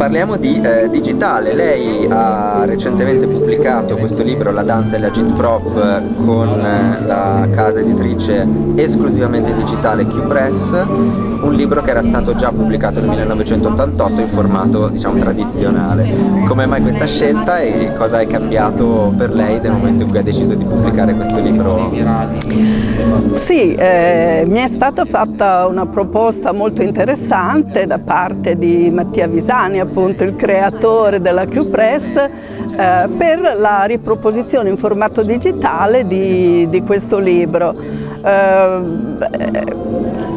Parliamo di eh, digitale, lei ha recentemente pubblicato questo libro La danza e la Prop con eh, la casa editrice esclusivamente digitale Q-Press, un libro che era stato già pubblicato nel 1988 in formato diciamo tradizionale. Come mai questa scelta e cosa è cambiato per lei nel momento in cui ha deciso di pubblicare questo libro? Sì, eh, mi è stata fatta una proposta molto interessante da parte di Mattia Visani, appunto il creatore della Q-Press, eh, per la riproposizione in formato digitale di, di questo libro. Eh,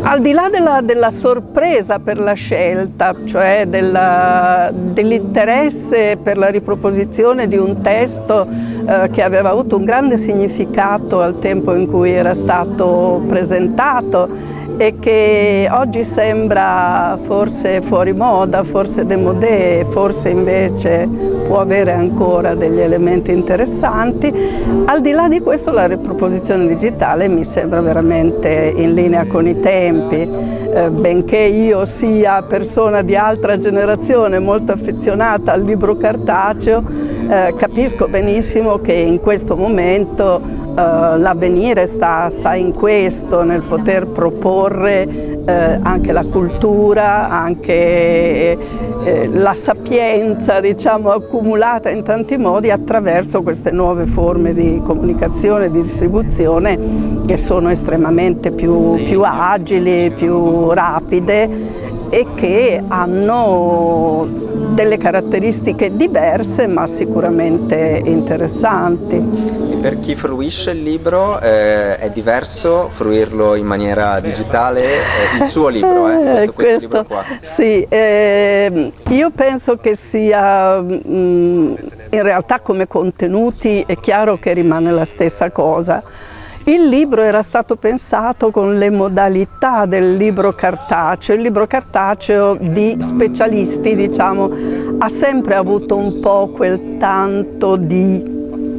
al di là della, della, sorpresa per la scelta, cioè dell'interesse per la riproposizione di un testo eh, che aveva avuto un grande significato al tempo in cui era stato presentato e che oggi sembra forse fuori moda, forse demodé, forse invece può avere ancora degli elementi interessanti. Al di là di questo la riproposizione digitale mi sembra veramente in linea con i tempi, eh, benché io sia persona di altra generazione molto affezionata al libro cartaceo, eh, capisco benissimo che in questo momento eh, l'avvenire sta, sta in questo, nel poter proporre eh, anche la cultura, anche eh, la sapienza diciamo, accumulata in tanti modi attraverso queste nuove forme di comunicazione di distribuzione che sono estremamente più, più agili, più rapide e che hanno delle caratteristiche diverse ma sicuramente interessanti per chi fruisce il libro eh, è diverso fruirlo in maniera digitale, eh, il suo libro, eh, questo, questo, questo libro qua. Sì, eh, io penso che sia, mh, mm, in realtà come contenuti è chiaro che rimane la stessa cosa. Il libro era stato pensato con le modalità del libro cartaceo, il libro cartaceo di specialisti diciamo, ha sempre avuto un po' quel tanto di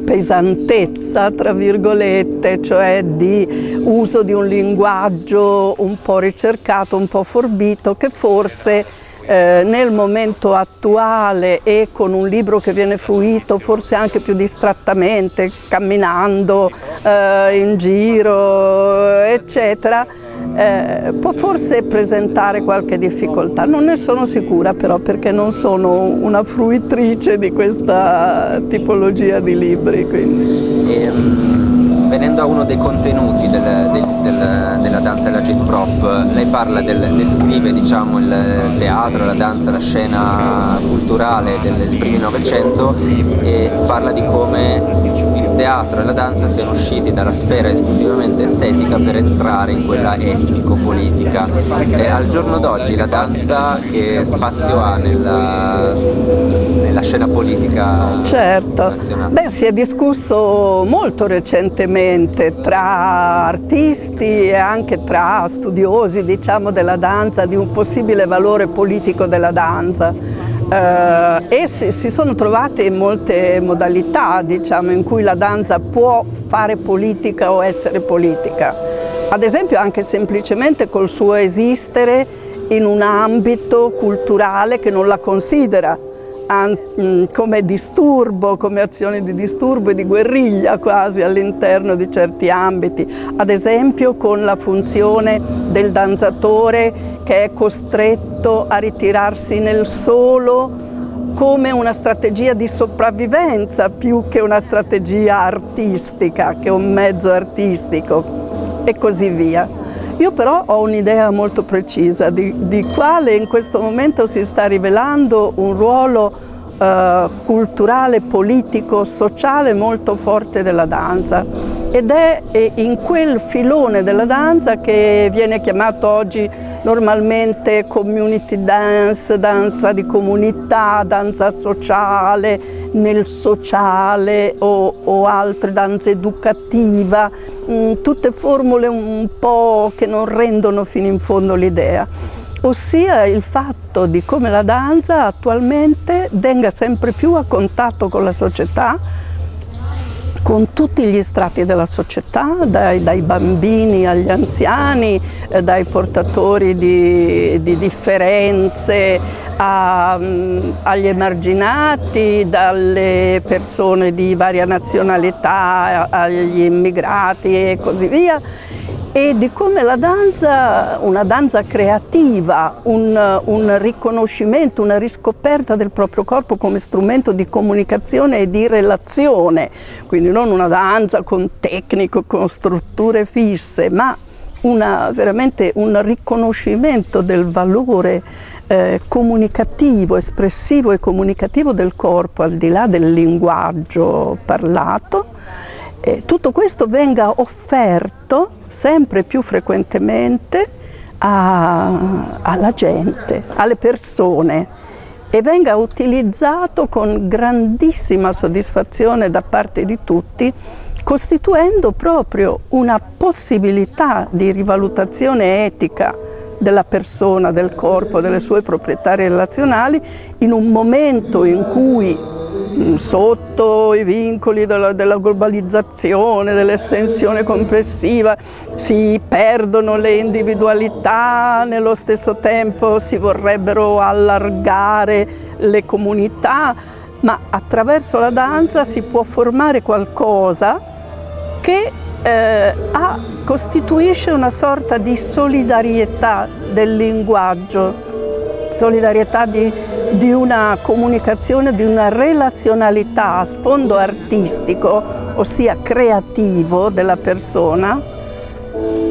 pesantezza, tra virgolette, cioè di uso di un linguaggio un po' ricercato, un po' forbito, che forse eh, nel momento attuale e con un libro che viene fruito forse anche più distrattamente, camminando eh, in giro, eccetera, eh, può forse presentare qualche difficoltà. Non ne sono sicura però perché non sono una fruitrice di questa tipologia di libri. Quindi. E, um, venendo a uno dei contenuti del, del, del, della danza della jet prop, lei parla del, descrive diciamo, il teatro, la danza, la scena culturale del, del primo Novecento e parla di come teatro e la danza siano usciti dalla sfera esclusivamente estetica per entrare in quella etico-politica. al giorno d'oggi la danza che spazio ha nella, nella scena politica certo. nazionale? Beh, si è discusso molto recentemente tra artisti e anche tra studiosi diciamo, della danza di un possibile valore politico della danza e si, si, sono trovate molte modalità diciamo, in cui la danza può fare politica o essere politica. Ad esempio anche semplicemente col suo esistere in un ambito culturale che non la considera come disturbo, come azione di disturbo e di guerriglia quasi all'interno di certi ambiti, ad esempio con la funzione del danzatore che è costretto a ritirarsi nel solo come una strategia di sopravvivenza più che una strategia artistica, che un mezzo artistico e così via. Io però ho un'idea molto precisa di, di, quale in questo momento si sta rivelando un ruolo eh, culturale, politico, sociale molto forte della danza ed è in quel filone della danza che viene chiamato oggi normalmente community dance, danza di comunità, danza sociale, nel sociale o, o altre danze educativa, mm, tutte formule un po' che non rendono fino in fondo l'idea. Ossia il fatto di come la danza attualmente venga sempre più a contatto con la società con tutti gli strati della società, dai, dai bambini agli anziani, eh, dai portatori di, di differenze a, mm, agli emarginati, dalle persone di varia nazionalità agli immigrati e così via e di come la danza, una danza creativa, un, un, riconoscimento, una riscoperta del proprio corpo come strumento di comunicazione e di relazione, quindi non una danza con tecnico, con strutture fisse, ma una, veramente un riconoscimento del valore eh, comunicativo, espressivo e comunicativo del corpo al di là del linguaggio parlato. Eh, tutto questo venga offerto sempre più frequentemente a, alla gente, alle persone e venga utilizzato con grandissima soddisfazione da parte di tutti costituendo proprio una possibilità di rivalutazione etica della persona, del corpo, delle sue proprietà relazionali in un momento in cui Mm, sotto i vincoli della, della globalizzazione, dell'estensione complessiva, si perdono le individualità, nello stesso tempo si vorrebbero allargare le comunità, ma attraverso la danza si può formare qualcosa che eh, ha, costituisce una sorta di solidarietà del linguaggio. Solidarietà di, di, una comunicazione, di una relazionalità a sfondo artistico, ossia creativo della persona,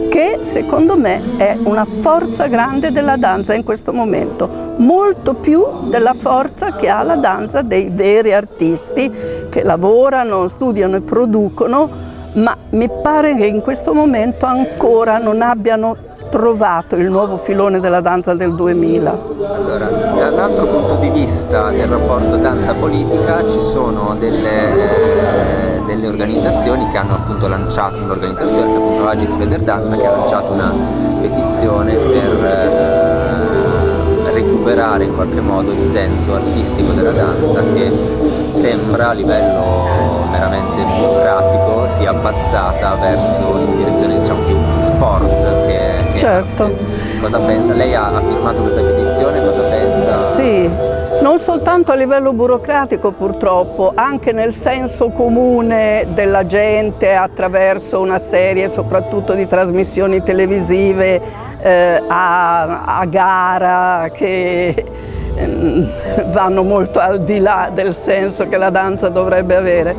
che secondo me è una forza grande della danza in questo momento, molto più della forza che ha la danza dei veri artisti che lavorano, studiano e producono, ma mi pare che in questo momento ancora non abbiano trovato il nuovo filone della danza del 2000? Allora, da un altro punto di vista del rapporto danza-politica ci sono delle, eh, delle, organizzazioni che hanno appunto lanciato, un'organizzazione appunto Agis Federdanza che ha lanciato una petizione per eh, recuperare in qualche modo il senso artistico della danza che sembra a livello meramente burocratico sia abbassata verso in direzione diciamo più sport che Certo. Cosa pensa? Lei ha, ha firmato questa petizione, cosa pensa? Sì, non soltanto a livello burocratico purtroppo, anche nel senso comune della gente attraverso una serie soprattutto di trasmissioni televisive eh, a, a, gara che eh, vanno molto al di là del senso che la danza dovrebbe avere.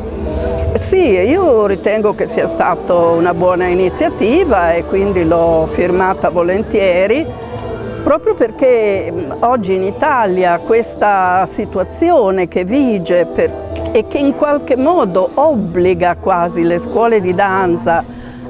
Sì, io ritengo che sia stata una buona iniziativa e quindi l'ho firmata volentieri proprio perché oggi in Italia questa situazione che vige per, e che in qualche modo obbliga quasi le scuole di danza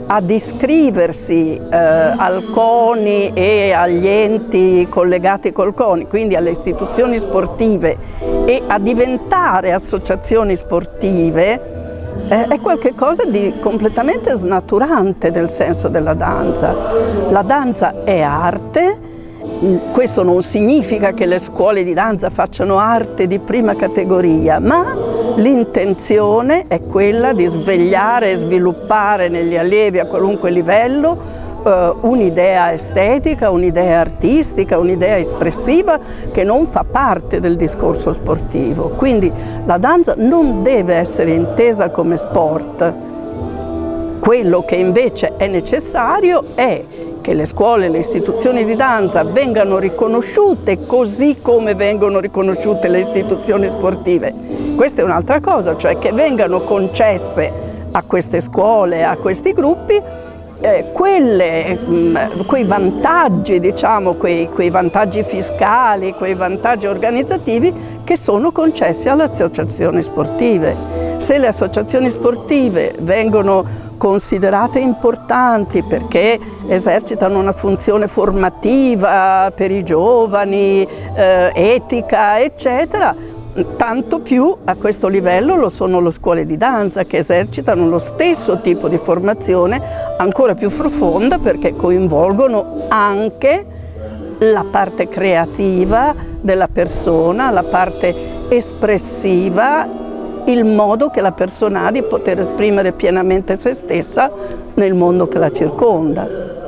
ad iscriversi eh, al CONI e agli enti collegati col CONI, quindi alle istituzioni sportive e a diventare associazioni sportive, è qualcosa di completamente snaturante del senso della danza. La danza è arte, questo non significa che le scuole di danza facciano arte di prima categoria, ma l'intenzione è quella di svegliare e sviluppare negli allievi a qualunque livello eh, un'idea estetica, un'idea artistica, un'idea espressiva che non fa parte del discorso sportivo. Quindi la danza non deve essere intesa come sport. Quello che invece è necessario è che le scuole le istituzioni di danza vengano riconosciute così come vengono riconosciute le istituzioni sportive. Questa è un'altra cosa, cioè che vengano concesse a queste scuole, a questi gruppi, eh, quelle, mh, mm, quei vantaggi, diciamo, quei, quei, vantaggi fiscali, quei vantaggi organizzativi che sono concessi alle associazioni sportive. Se le associazioni sportive vengono considerate importanti perché esercitano una funzione formativa per i giovani, eh, etica, eccetera, tanto più a questo livello lo sono le scuole di danza che esercitano lo stesso tipo di formazione ancora più profonda perché coinvolgono anche la parte creativa della persona, la parte espressiva il modo che la persona ha di poter esprimere pienamente se stessa nel mondo che la circonda.